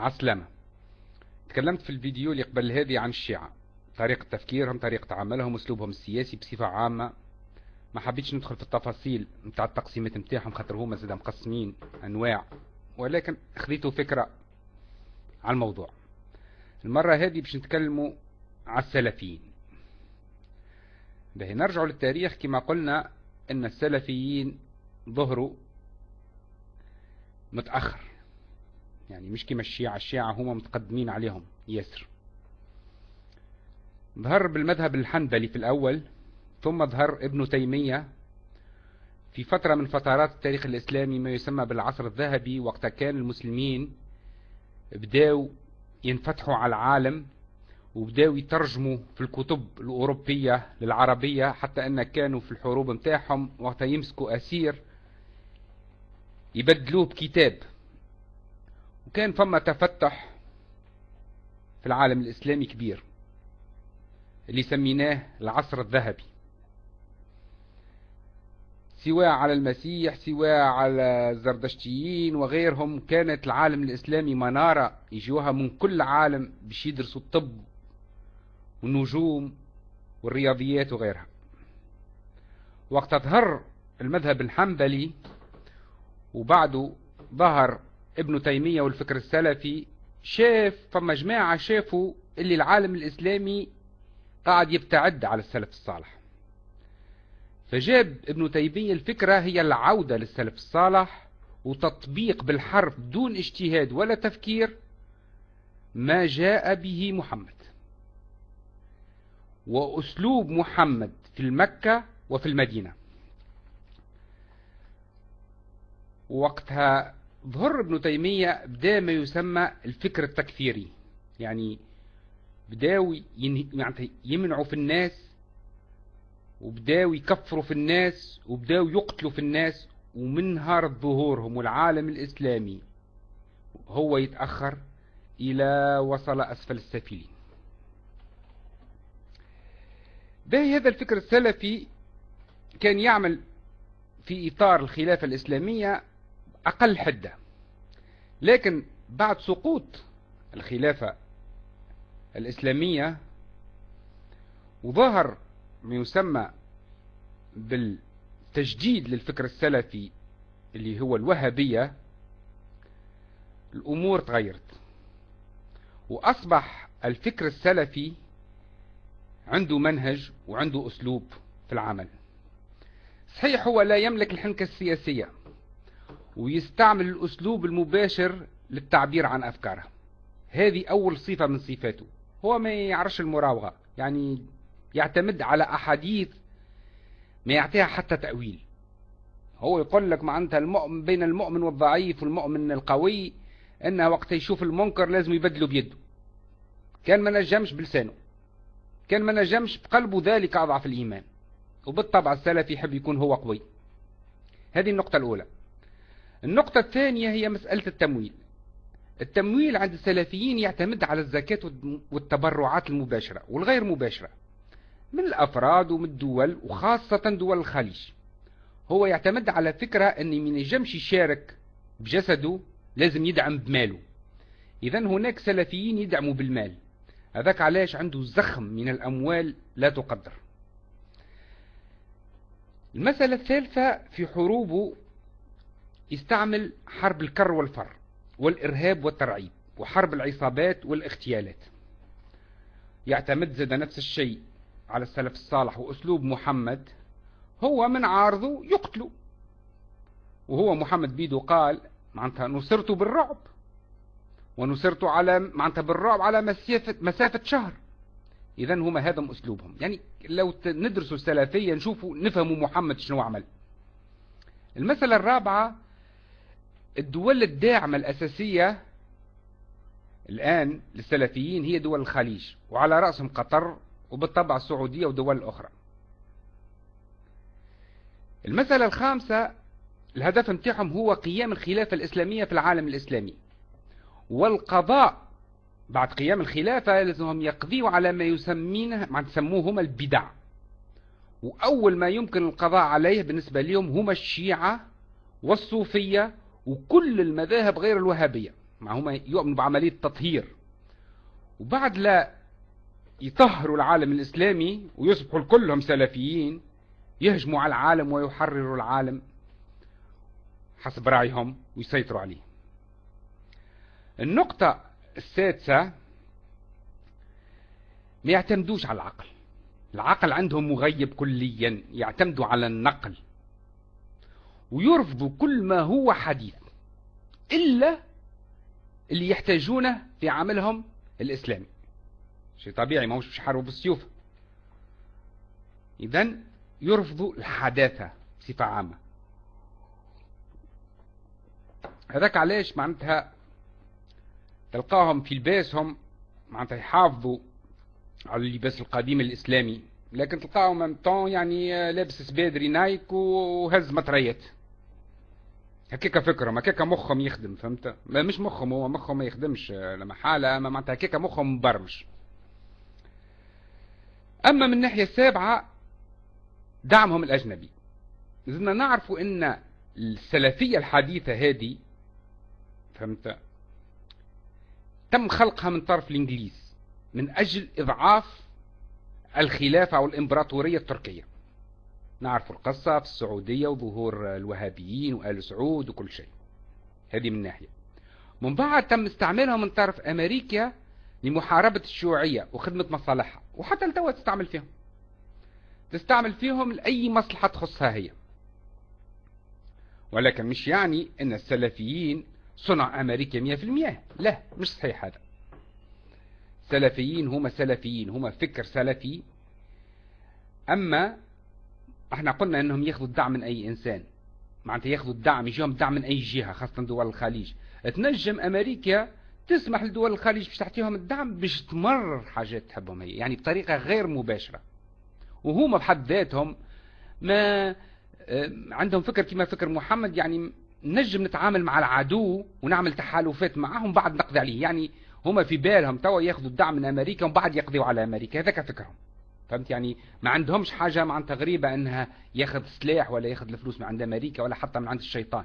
عسلامة. تكلمت في الفيديو اللي قبل هذه عن الشيعة طريقة تفكيرهم طريقة عملهم أسلوبهم السياسي بصفة عامة. ما حبيتش ندخل في التفاصيل نتاع التقسيمات نتاعهم خاطر هما زاد مقسمين أنواع ولكن خذيتوا فكرة على الموضوع. المرة هذه باش نتكلموا على السلفيين. به نرجع للتاريخ كما قلنا إن السلفيين ظهروا متأخر. يعني مش كما الشيعة الشيعة هم متقدمين عليهم ياسر. ظهر بالمذهب الحنبلي في الأول ثم ظهر ابن تيمية في فترة من فترات التاريخ الإسلامي ما يسمى بالعصر الذهبي وقت كان المسلمين بداوا ينفتحوا على العالم وبداوا يترجموا في الكتب الأوروبية للعربية حتى أن كانوا في الحروب متاعهم وقت يمسكوا أسير يبدلوه بكتاب. وكان فما تفتح في العالم الإسلامي كبير اللي سميناه العصر الذهبي. سواء على المسيح سواء على الزردشتيين وغيرهم كانت العالم الإسلامي منارة يجوها من كل عالم باش يدرسوا الطب والنجوم والرياضيات وغيرها. وقت ظهر المذهب الحنبلي وبعده ظهر ابن تيمية والفكر السلفي شاف فما جماعة شافوا اللي العالم الإسلامي قاعد يبتعد على السلف الصالح. فجاب ابن تيمية الفكرة هي العودة للسلف الصالح وتطبيق بالحرف دون اجتهاد ولا تفكير ما جاء به محمد. وأسلوب محمد في المكة وفي المدينة. وقتها ظهر ابن تيمية بدا ما يسمى الفكر التكفيري. يعني بداوا يعني يمنعوا في الناس وبداوا يكفروا في الناس وبداوا يقتلوا في الناس ومن نهار ظهورهم والعالم الإسلامي. هو يتأخر إلى وصل أسفل السافلين باهي هذا الفكر السلفي كان يعمل في إطار الخلافة الإسلامية أقل حدة. لكن بعد سقوط الخلافة الإسلامية وظهر ما يسمى بالتجديد للفكر السلفي اللي هو الوهابية الأمور تغيرت. وأصبح الفكر السلفي عنده منهج وعنده أسلوب في العمل. صحيح هو لا يملك الحنكة السياسية ويستعمل الأسلوب المباشر للتعبير عن أفكاره. هذه أول صفة من صفاته. هو ما يعرفش المراوغة يعني يعتمد على أحاديث ما يعطيها حتى تأويل. هو يقول لك معناتها المؤمن بين المؤمن والضعيف والمؤمن القوي إنه وقت يشوف المنكر لازم يبدله بيده. كان ما نجمش بلسانه. كان ما نجمش بقلبه ذلك أضعف الإيمان. وبالطبع السلف يحب يكون هو قوي. هذه النقطة الأولى. النقطة الثانية هي مسألة التمويل. التمويل عند السلفيين يعتمد على الزكاة والتبرعات المباشرة والغير مباشرة من الأفراد ومن الدول وخاصة دول الخليج. هو يعتمد على فكرة أن من يجمش يشارك بجسده لازم يدعم بماله. إذا هناك سلفيين يدعموا بالمال. هذاك علاش عنده زخم من الأموال لا تقدر. المسألة الثالثة في حروبه يستعمل حرب الكر والفر والإرهاب والترعيب وحرب العصابات والاغتيالات. يعتمد زاد نفس الشيء على السلف الصالح وأسلوب محمد. هو من عارضه يقتله وهو محمد بيدو قال معناتها نصرت بالرعب. ونصرت على معناتها بالرعب على مسافة, مسافة شهر. إذا هما هذا أسلوبهم. يعني لو ندرسوا السلفية نشوفوا نفهموا محمد شنو عمل. المسألة الرابعة الدول الداعمة الأساسية الآن للسلفيين هي دول الخليج وعلى رأسهم قطر وبالطبع السعودية ودول الأخرى المسألة الخامسة الهدف متاعهم هو قيام الخلافة الإسلامية في العالم الإسلامي. والقضاء بعد قيام الخلافة لازمهم يقضيوا على ما يسمينه ما تسموه هما البدع. وأول ما يمكن القضاء عليه بالنسبة لهم هما الشيعة والصوفية وكل المذاهب غير الوهابية مع هما يؤمنوا بعملية تطهير. وبعد لا يطهروا العالم الإسلامي ويصبحوا كلهم سلفيين يهجموا على العالم ويحرروا العالم حسب رأيهم ويسيطروا عليه. النقطة السادسة ما يعتمدوش على العقل. العقل عندهم مغيب كليا يعتمدوا على النقل. ويرفضوا كل ما هو حديث إلا اللي يحتاجونه في عملهم الإسلامي. شيء طبيعي ما هوش مش حاربوا بالسيوف إذا يرفضوا الحداثة بصفة عامة. هذاك علاش معناتها تلقاهم في لباسهم معناتها يحافظوا على اللباس القديم الإسلامي لكن تلقاهم يعني لابس سبادري نايك وهز مطريات. هكاك فكرهم هكاك مخهم يخدم فهمت؟ مش مخهم هو مخهم ما يخدمش لما حالة أما معناتها هكاك مخهم مبرمج. أما من الناحية السابعة دعمهم الأجنبي. زدنا نعرفوا إن السلفية الحديثة هذه فهمت؟ تم خلقها من طرف الإنجليز من أجل إضعاف الخلافة أو الامبراطورية التركية. نعرف القصة في السعودية وظهور الوهابيين وآل سعود وكل شيء. هذه من ناحية. من بعد تم استعمالها من طرف أمريكا لمحاربة الشيوعية وخدمة مصالحها وحتى التوا تستعمل فيهم. تستعمل فيهم لأي مصلحة تخصها هي. ولكن مش يعني أن السلفيين صنع أمريكا مية في المية. لا مش صحيح هذا. سلفيين هم سلفيين هم فكر سلفي. أما إحنا قلنا انهم ياخذوا الدعم من اي انسان. معناتها ياخذوا الدعم يجيهم دعم من اي جهة خاصة دول الخليج. تنجم أمريكا تسمح لدول الخليج باش تعطيهم الدعم باش تمرر حاجات تحبهم هي يعني بطريقة غير مباشرة. وهما بحد ذاتهم ما آه، عندهم فكر كما فكر محمد يعني نجم نتعامل مع العدو ونعمل تحالفات معهم بعد نقضي عليه. يعني هما في بالهم توا ياخذوا الدعم من أمريكا وبعد يقضيوا على أمريكا. هذاك فكرهم. فهمت؟ يعني ما عندهمش حاجة معناتها غريبة إنها ياخذ سلاح ولا ياخذ الفلوس من عند أمريكا ولا حتى من عند الشيطان.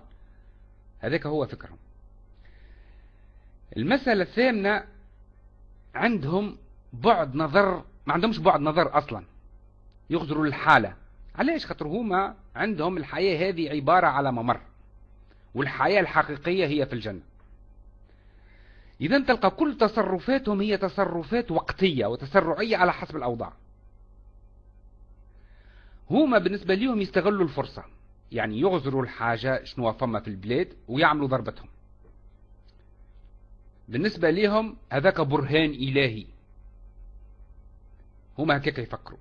هذاك هو فكرهم. المسألة الثامنة عندهم بعد نظر ما عندهمش بعد نظر أصلا. يغزروا الحالة. علاش؟ خاطر هما عندهم الحياة هذه عبارة على ممر والحياة الحقيقية هي في الجنة. إذا تلقى كل تصرفاتهم هي تصرفات وقتية وتسرعية على حسب الأوضاع. هما بالنسبة لهم يستغلوا الفرصة. يعني يغزروا الحاجة شنو فما في البلاد ويعملوا ضربتهم. بالنسبة لهم هذاك برهان إلهي. هما هكاك يفكروا.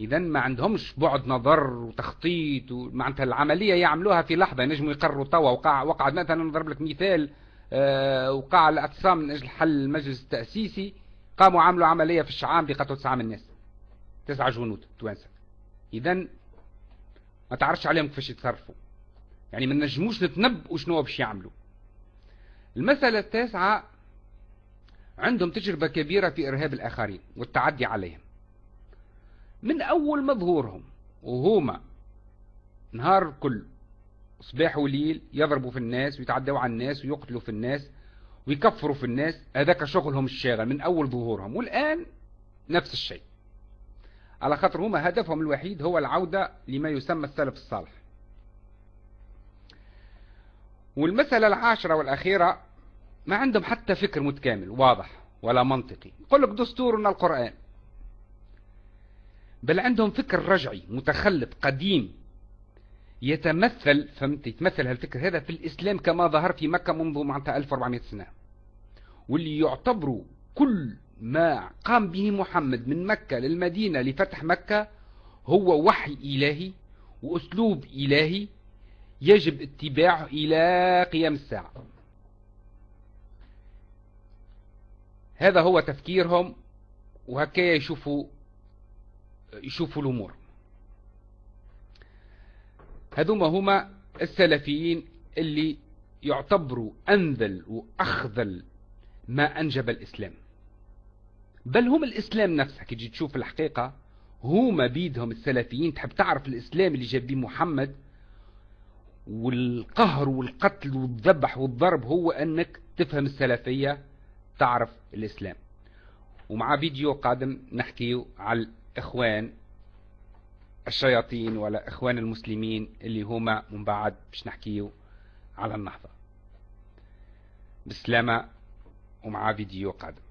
إذا ما عندهمش بعد نظر وتخطيط ومعناتها العملية يعملوها في لحظة. ينجموا يقرروا توا. وقع وقع مثلا نضرب لك مثال آه وقع الاعتصام من أجل حل المجلس التأسيسي قاموا عملوا عملية في الشعام بقتل تسعة من الناس. تسعة جنود توانسة. اذا ما تعرفش عليهم كيفاش يتصرفوا. يعني ما نجموش نتنبؤوا شنو باش يعملوا. المسألة التاسعة عندهم تجربة كبيرة في إرهاب الآخرين والتعدي عليهم. من أول مظهورهم وهما نهار كل صباح وليل يضربوا في الناس ويتعدوا على الناس ويقتلوا في الناس ويكفروا في الناس هذاك شغلهم الشاغل من أول ظهورهم. والآن نفس الشيء. على خاطر هما هدفهم الوحيد هو العودة لما يسمى السلف الصالح. والمسألة العاشرة والأخيرة ما عندهم حتى فكر متكامل واضح ولا منطقي. يقول لك دستورنا القرآن. بل عندهم فكر رجعي متخلف قديم يتمثل فهمت؟ يتمثل هالفكر هذا في الإسلام كما ظهر في مكة منذ معناتها 1400 سنة. واللي يعتبروا كل ما قام به محمد من مكة للمدينة لفتح مكة هو وحي إلهي وأسلوب إلهي يجب اتباعه إلى قيام الساعة. هذا هو تفكيرهم وهكذا يشوفوا يشوفوا الأمور. هذوما هما السلفيين اللي يعتبروا أنذل وأخذل ما أنجب الإسلام. بل هم الإسلام نفسه. كي تشوف الحقيقة هما بيدهم السلفيين. تحب تعرف الإسلام اللي جاب بيه محمد؟ والقهر والقتل والذبح والضرب هو أنك تفهم السلفية تعرف الإسلام. ومع فيديو قادم نحكي على الاخوان الشياطين ولا إخوان المسلمين اللي هما من بعد باش نحكيو على النهضة. بسلامة ومع فيديو قادم.